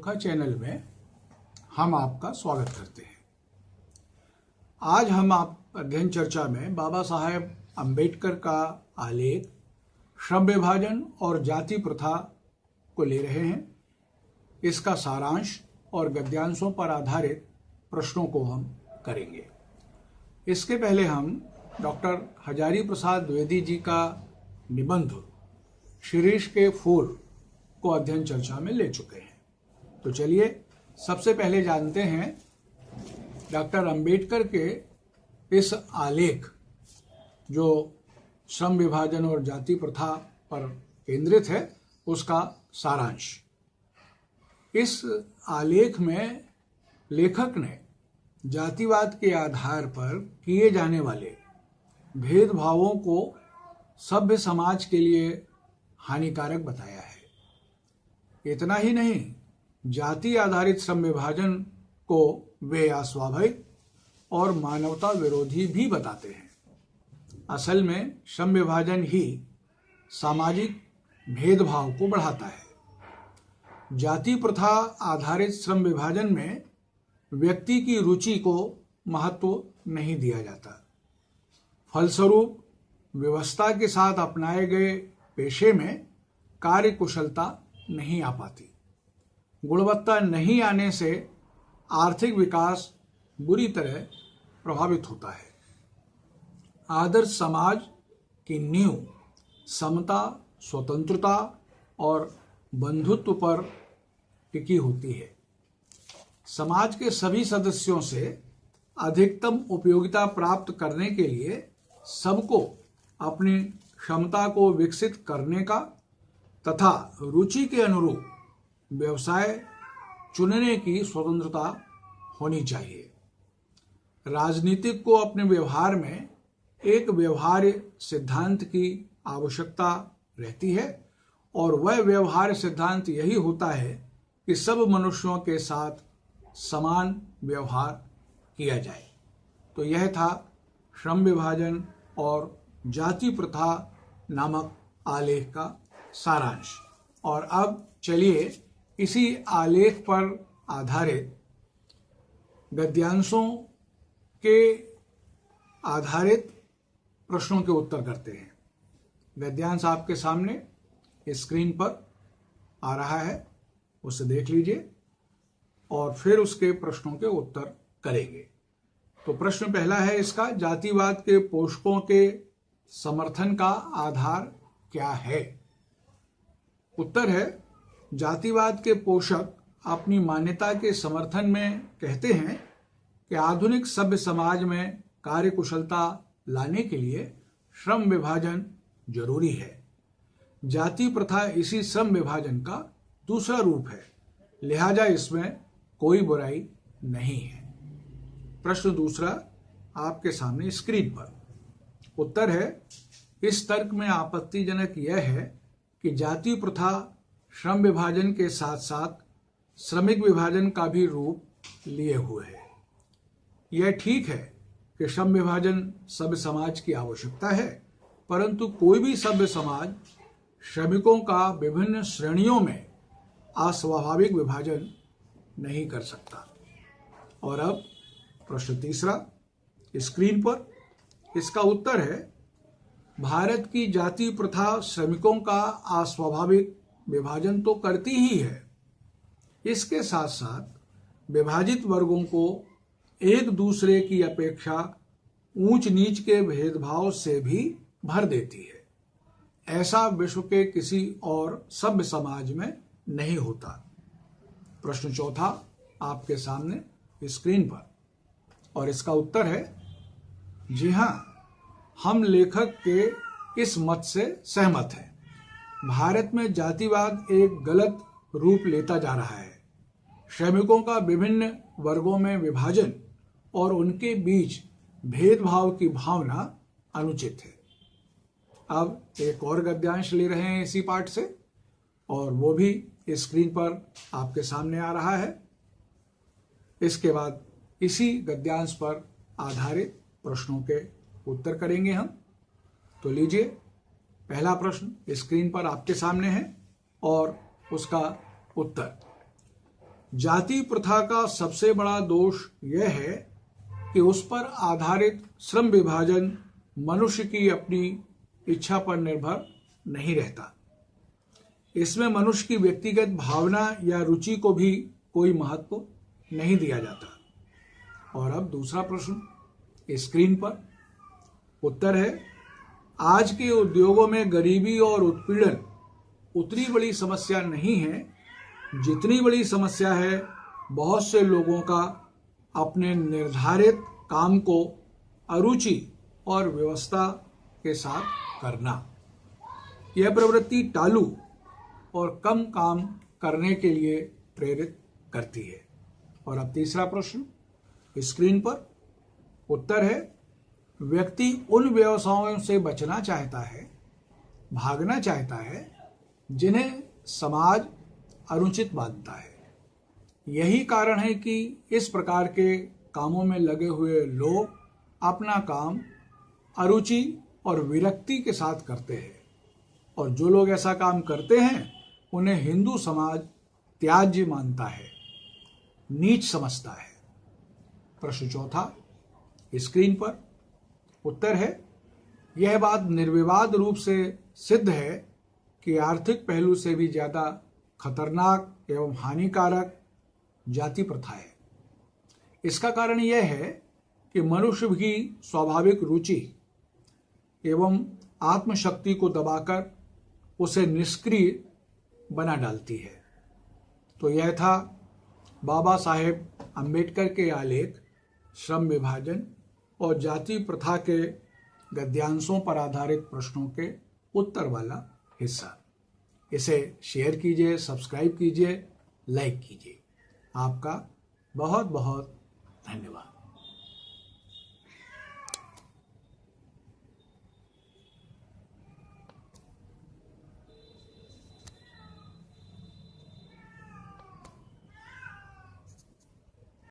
का चैनल में हम आपका स्वागत करते हैं। आज हम आप, अध्ययन चर्चा में बाबा साहेब अंबेडकर का आलेख श्रम विभाजन और जाति प्रथा को ले रहे हैं। इसका सारांश और गद्यांशों पर आधारित प्रश्नों को हम करेंगे। इसके पहले हम डॉक्टर हजारी प्रसाद द्विवेदी जी का निबंध शिरीष के फूल को अध्ययन चर्चा में ले चुके हैं। तो चलिए, सबसे पहले जानते हैं डॉक्टर अंबेडकर के इस आलेख जो श्रम विभाजन और जाति प्रथा पर केंद्रित है, उसका सारांश। इस आलेख में लेखक ने जातिवाद के आधार पर किए जाने वाले भेदभावों को सभ्य समाज के लिए हानिकारक बताया है। इतना ही नहीं जाति आधारित श्रम विभाजन को वे अस्वाभाविक और मानवता विरोधी भी बताते हैं। असल में श्रम विभाजन ही सामाजिक भेदभाव को बढ़ाता है। जाति प्रथा आधारित श्रम विभाजन में व्यक्ति की रुचि को महत्व नहीं दिया जाता। फलस्वरूप व्यवस्था के साथ अपनाए गए पेशे में कार्य कुशलता नहीं आ पाती। गुणवत्ता नहीं आने से आर्थिक विकास बुरी तरह प्रभावित होता है। आदर्श समाज की नींव समता, स्वतंत्रता और बंधुत्व पर टिकी होती है। समाज के सभी सदस्यों से अधिकतम उपयोगिता प्राप्त करने के लिए सबको अपनी क्षमता को विकसित करने का तथा रुचि के अनुरूप व्यवसाय चुनने की स्वतंत्रता होनी चाहिए। राजनीतिक को अपने व्यवहार में एक व्यवहार्य सिद्धांत की आवश्यकता रहती है और वह व्यवहार सिद्धांत यही होता है कि सब मनुष्यों के साथ समान व्यवहार किया जाए। तो यह था श्रम विभाजन और जाति प्रथा नामक आलेख का सारांश। और अब चलिए इसी आलेख पर आधारित गद्यांशों के आधारित प्रश्नों के उत्तर करते हैं। गद्यांश आपके सामने स्क्रीन पर आ रहा है, उसे देख लीजिए और फिर उसके प्रश्नों के उत्तर करेंगे। तो प्रश्न पहला है इसका, जातिवाद के पोषकों के समर्थन का आधार क्या है? उत्तर है जातिवाद के पोषक अपनी मान्यता के समर्थन में कहते हैं कि आधुनिक सभ्य समाज में कार्य कुशलता लाने के लिए श्रम विभाजन ज़रूरी है। जाति प्रथा इसी श्रम विभाजन का दूसरा रूप है। लिहाजा इसमें कोई बुराई नहीं है। प्रश्न दूसरा आपके सामने स्क्रीन पर। उत्तर है, इस तर्क में आपत्तिजनक यह है कि जाति प्रथा श्रम विभाजन के साथ साथ श्रमिक विभाजन का भी रूप लिए हुए है। यह ठीक है कि श्रम विभाजन सभ्य समाज की आवश्यकता है, परंतु कोई भी सभ्य समाज श्रमिकों का विभिन्न श्रेणियों में अस्वाभाविक विभाजन नहीं कर सकता। और अब प्रश्न तीसरा, स्क्रीन पर इसका उत्तर है, भारत की जाति प्रथा श्रमिकों का अस्वाभाविक विभाजन तो करती ही है। इसके साथ साथ विभाजित वर्गों को एक दूसरे की अपेक्षा ऊंच नीच के भेदभाव से भी भर देती है। ऐसा विश्व के किसी और सभ्य समाज में नहीं होता। प्रश्न चौथा आपके सामने स्क्रीन पर। और इसका उत्तर है, जी हाँ हम लेखक के इस मत से सहमत हैं। भारत में जातिवाद एक गलत रूप लेता जा रहा है। श्रमिकों का विभिन्न वर्गों में विभाजन और उनके बीच भेदभाव की भावना अनुचित है। अब एक और गद्यांश ले रहे हैं इसी पाठ से, और वो भी स्क्रीन पर आपके सामने आ रहा है। इसके बाद इसी गद्यांश पर आधारित प्रश्नों के उत्तर करेंगे हम। तो लीजिए पहला प्रश्न स्क्रीन पर आपके सामने है और उसका उत्तर। जाति प्रथा का सबसे बड़ा दोष यह है कि उस पर आधारित श्रम विभाजन मनुष्य की अपनी इच्छा पर निर्भर नहीं रहता। इसमें मनुष्य की व्यक्तिगत भावना या रुचि को भी कोई महत्व नहीं दिया जाता। और अब दूसरा प्रश्न स्क्रीन पर उत्तर है आज के उद्योगों में गरीबी और उत्पीड़न उतनी बड़ी समस्या नहीं है। जितनी बड़ी समस्या है, बहुत से लोगों का अपने निर्धारित काम को अरुचि और व्यवस्था के साथ करना। यह प्रवृत्ति टालू और कम काम करने के लिए प्रेरित करती है। और अब तीसरा प्रश्न, स्क्रीन पर उत्तर है व्यक्ति उन व्यवसायों से बचना चाहता है, भागना चाहता है, जिन्हें समाज अनुचित मानता है। यही कारण है कि इस प्रकार के कामों में लगे हुए लोग अपना काम अरुचि और विरक्ति के साथ करते हैं। और जो लोग ऐसा काम करते हैं, उन्हें हिंदू समाज त्याज्य मानता है, नीच समझता है। प्रश्न चौथा, स्क्रीन पर उत्तर है। यह बात निर्विवाद रूप से सिद्ध है कि आर्थिक पहलू से भी ज़्यादा खतरनाक एवं हानिकारक जाति प्रथा है। इसका कारण यह है कि मनुष्य की स्वाभाविक रुचि एवं आत्मशक्ति को दबाकर उसे निष्क्रिय बना डालती है। तो यह था बाबा साहेब अंबेडकर के आलेख, श्रम विभाजन और जाति प्रथा के गद्यांशों पर आधारित प्रश्नों के उत्तर वाला हिस्सा। इसे शेयर कीजिए सब्सक्राइब कीजिए लाइक कीजिए। आपका बहुत बहुत धन्यवाद।